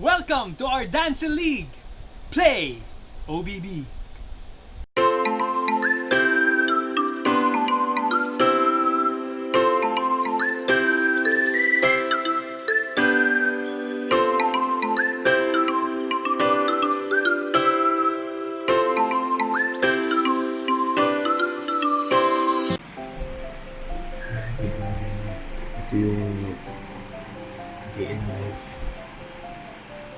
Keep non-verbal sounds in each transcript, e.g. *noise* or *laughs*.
Welcome to our dancing league. Play OBB.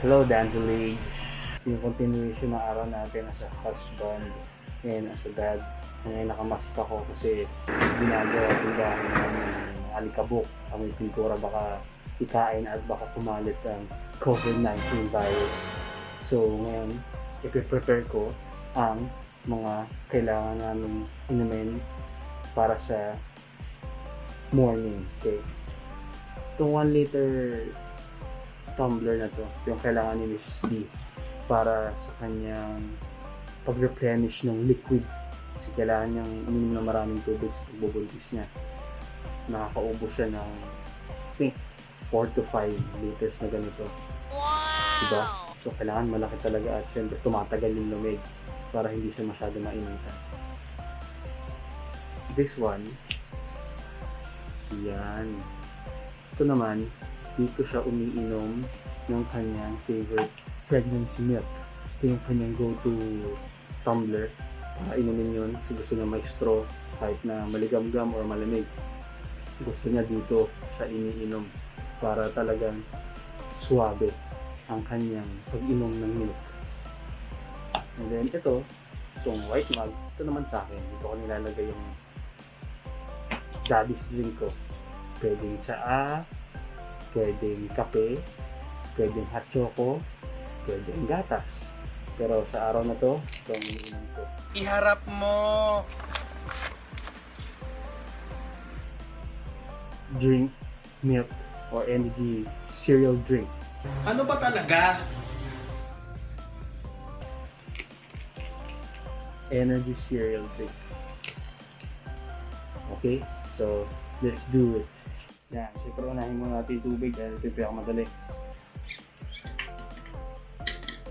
Hello, Danza League. Yung continuation ng araw natin as a husband and as a dad. Ngayon nakamask ako kasi ginagawa tindahan namin ng alikabok. Ang pintura baka ikain at baka kumalit ang COVID-19 virus. So ngayon, ipiprepare ko ang mga kailangan namin inumin para sa morning. Okay. Itong 1 liter tumbler na to, yung kailangan ni Mrs. D para sa kanyang pag-replenish ng liquid. Kasi kailangan niyang uminom ng maraming tubig sa pagbubuntis niya. Nakakaubo siya ng, think, 4 to 5 liters na ganito. Diba? So, kailangan malaki talaga at syempre tumatagal yung lumig para hindi siya masyado mainitan. This one, yan. Ito naman, dito siya umiinom ng kanyang favorite pregnancy milk. Ito yung kanyang go-to tumbler para inumin yun. Kasi gusto niya may straw kahit na maligam-gam or malamig. Gusto niya dito siya iniinom para talagang suwabe ang kanyang pag-inom ng milk. And then ito, itong white mug, ito naman sa akin. Dito ko nilalagay yung daddy's drink ko. Pwedeng tsaa, pwedeng kape, pwedeng hot choco, pwedeng gatas. Pero sa araw na to, ito ang iniinom ko. Iharap mo. Drink milk or energy cereal drink. Ano ba talaga? Energy cereal drink. Okay? So, let's do it. Yan. Siyempre, unahin muna natin yung tubig dahil ito yung pinakamadali.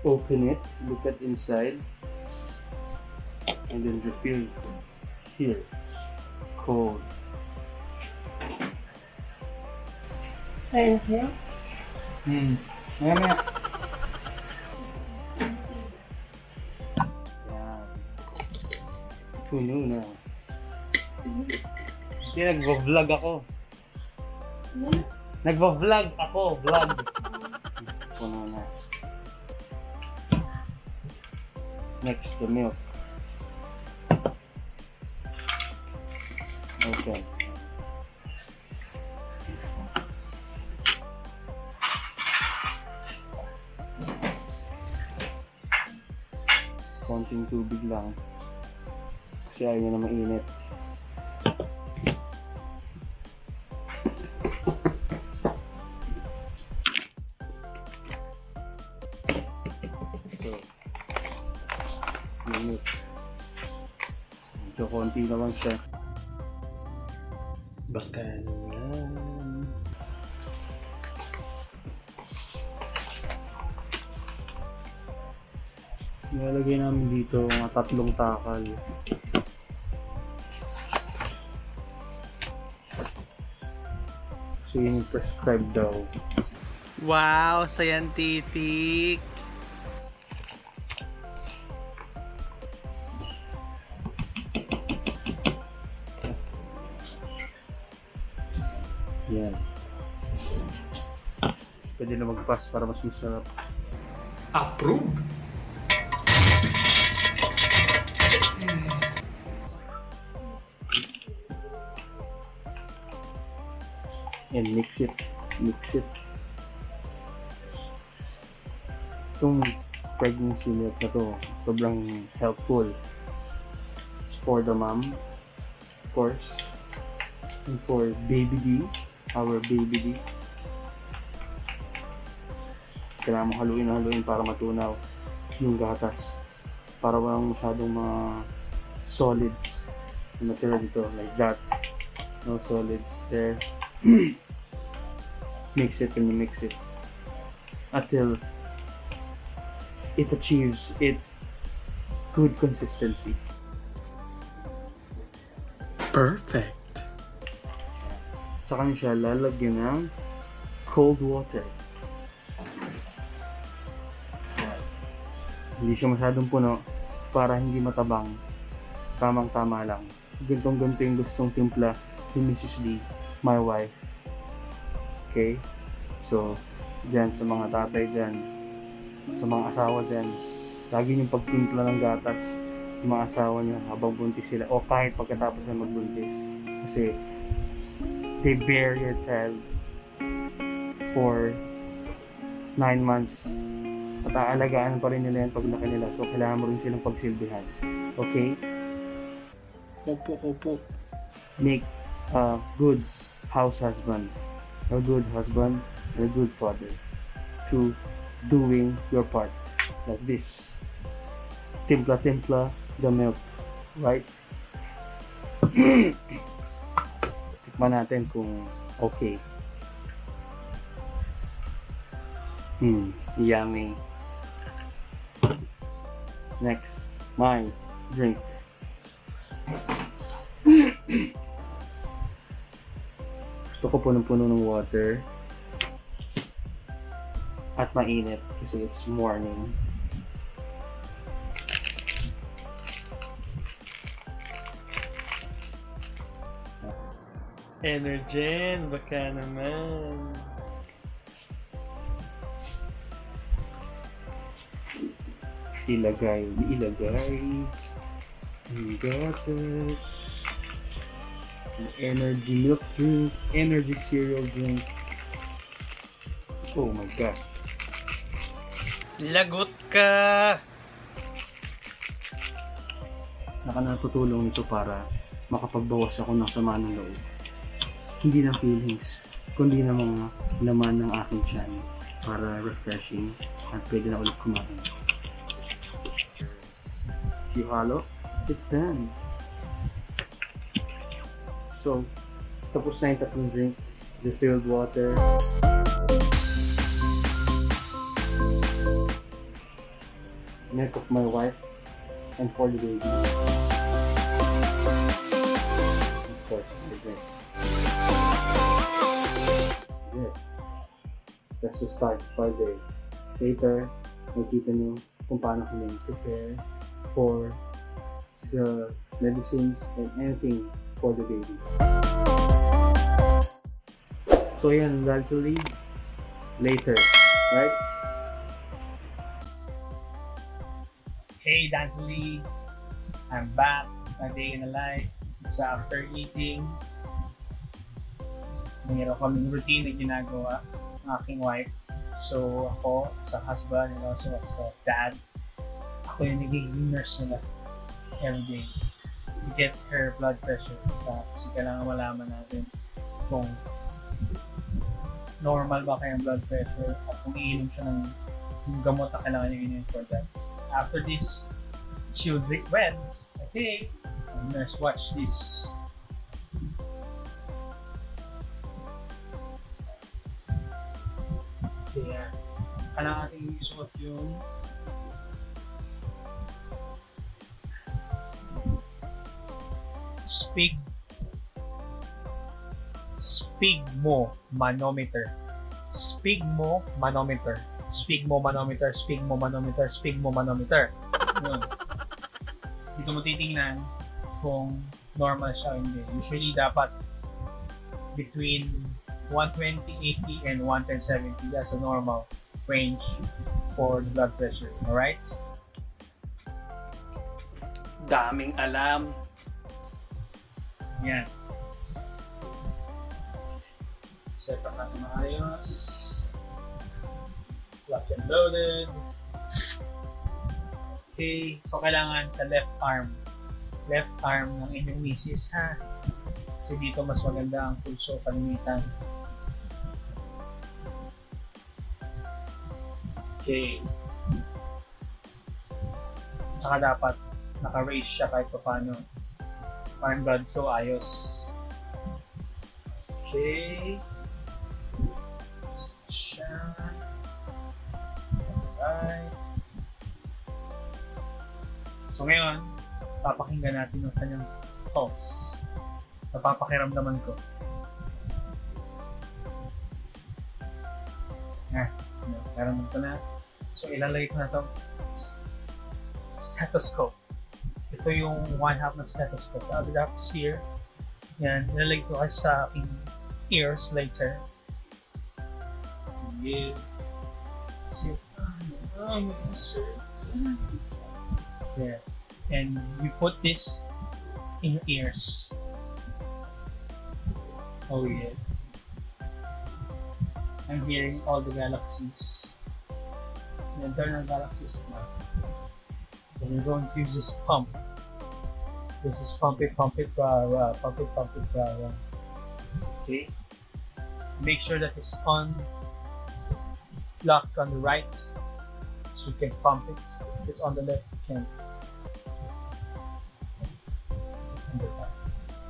Open it, look at inside, and then refill here. Cold. Thank you. Hmm. Maya maya. Puno na. Hindi, nagvo-vlog ako. Hmm? Nagvo-vlog ako, vlog. Puno na. Next, the milk. Kasi ayaw niya na mainit. So, minute. Medyo konti naman siya. Baka naman. Nilalagay namin dito mga tatlong takal. Yun yung prescribed daw. Wow, scientific. Yan. Pwede na mag-pass para mas masarap. Approved. And mix it, mix it. Itong pregnancy milk na to, sobrang helpful for the mom, of course, and for baby D, our baby D. Kailangan mo haluin na haluin para matunaw yung gatas. Para walang masyadong mga solids natira dito, like that. No solids there. *clears throat* mix it and you mix it until it achieves its good consistency. Perfect. Tsaka nyo siya lalagyan ng cold water. Hindi siya masyadong puno para hindi matabang. Tamang-tama lang. Gantong-ganto yung gustong timpla ni Mrs. Lee, my wife. Okay? So, dyan sa mga tatay dyan, sa mga asawa dyan, lagi yung pagtimpla ng gatas yung mga asawa nyo habang buntis sila o kahit pagkatapos na magbuntis. Kasi they bear your child for nine months at aalagaan pa rin nila yan pag laki nila so kailangan mo rin silang pagsilbihan okay Opo, opo. make a good house husband a good husband and a good father to doing your part like this. Timpla timpla the milk right? *clears throat* Tikman natin kung okay. Hmm yummy. Next my drink *clears throat* gusto ko punong-puno ng water. At mainit kasi it's morning. Energen, baka naman. ilagay, ilagay. Gatas, energy milk drink, energy cereal drink. Oh my god. Lagot ka! Naka natutulong ito para makapagbawas ako ng sama ng loob. Hindi ng feelings, kundi ng mga laman ng aking tiyan para refreshing at pwede na ulit kumain. Si Halo, it's done. So, tapos na yung tatlong drink. Refilled water. Milk of my wife and for the baby. Of course, the drink. Good. That's the start for the day. Later, makita nyo kung paano kami prepare for the medicines and anything for the baby. So yan, that's the. Later, right? Hey, Dazzly. I'm back. A day in the life. So after eating, mayroon kaming routine na ginagawa ng aking wife. So ako, as a husband and also as dad, ako yung nagiging nurse nila every day to get her blood pressure. Sa, kasi kailangan malaman natin kung normal ba kayang blood pressure at kung iinom siya ng gamot na kailangan niya inom for that. After this, she'll drink Reds. Okay. Nurse, watch this. Kaya, kailangan natin isuot yung spig spigmo manometer. Spigmo manometer. Spigmo manometer spigmo manometer spigmo manometer. Yun. Dito mo titingnan kung normal siya hindi. Usually dapat between 120 80 and 110 70 that's a normal range for blood pressure. Alright? Daming alam yan Set up natin maayos. Lock and loaded. Okay, so kailangan sa left arm. Left arm ng inyong misis ha. Kasi dito mas maganda ang pulso kalimitan. Okay. Saka dapat naka-raise siya kahit pa paano. Parang blood flow ayos. Okay. Siya. Alright. So ngayon, papakinggan natin ang kanyang pulse. Napapakiramdaman ko. Ah, meron ko na. So ilalagay ko na to stethoscope. Ito yung one half ng stethoscope. The other half is here. Yan, nilalagay ko kasi sa aking ears later. Yeah. And you put this in your ears. Oh yeah. I'm hearing all the galaxies. The internal galaxies of mine. Then you're going to use this pump. This is pump it, pump it, rah, rah, pump it, pump it, rah, rah. Okay. Make sure that it's on locked on the right so you can pump it. If it's on the left, you can't.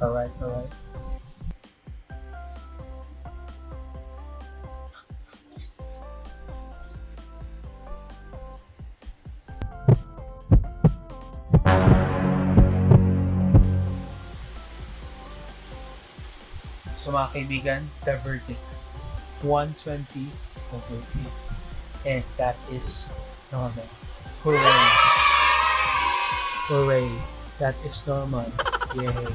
Alright, alright. So mga kaibigan, the verdict. 120 over 8. And that is normal. Hooray! Hooray! That is normal. Yay!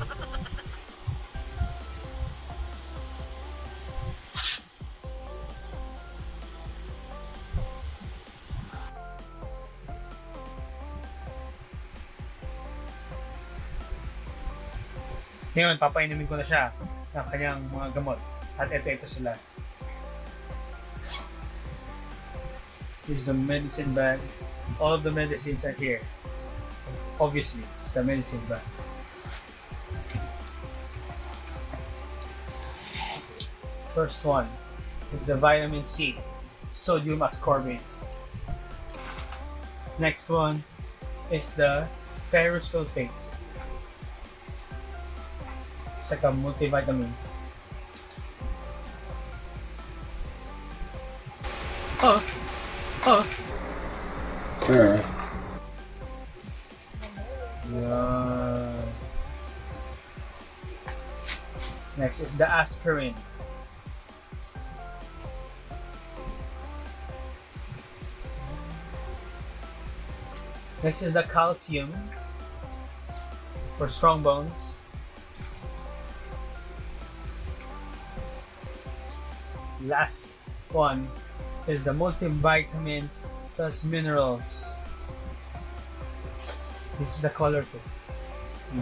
Ngayon, papainumin ko na siya ng kanyang mga gamot. At ito, ito sila. This is the medicine bag. All of the medicines are here. Obviously, it's the medicine bag. First one is the vitamin C, sodium ascorbate. Next one is the ferrous sulfate. Saka multivitamins. Oh! Oh! Yeah. Yeah. Next is the aspirin. Next is the calcium for strong bones. Last one is the multivitamins plus minerals. This is the colorful.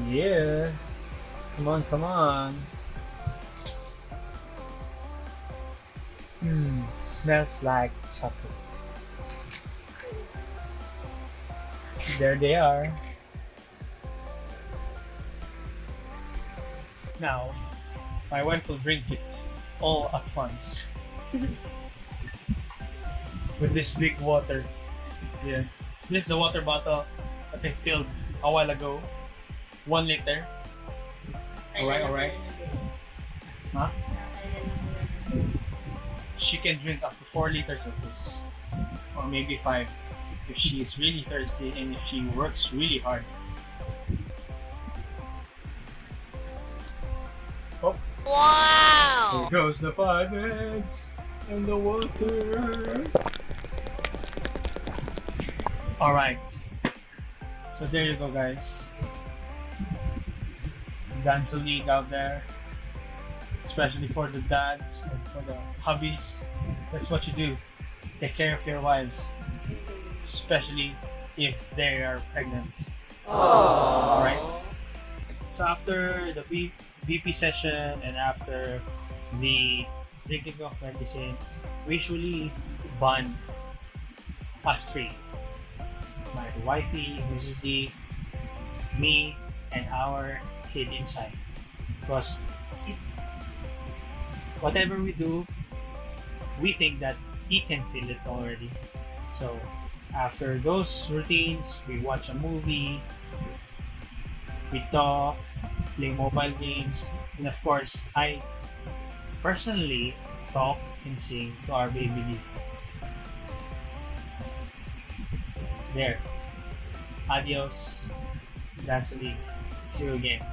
Yeah. Come on, come on. Hmm, smells like chocolate. There they are. Now, my wife will drink it all at once. *laughs* With this big water. Yeah. This is the water bottle that I filled a while ago. One liter. Alright, alright. Huh? She can drink up to 4 liters of this. Or maybe 5 if she is really thirsty and if she works really hard. Oh. Wow! There goes the five eggs and the water. Alright. So there you go guys. Dance league out there. Especially for the dads and for the hubbies. That's what you do. Take care of your wives. Especially if they are pregnant. Alright. So after the BP session and after the drinking of medicines, we usually bond us three. My wifey, Mrs. D, me, and our kid inside. Because whatever we do, we think that he can feel it already. So after those routines, we watch a movie, we talk, play mobile games, and of course, I personally talk and sing to our baby. There. Adios, Dance League. See you again.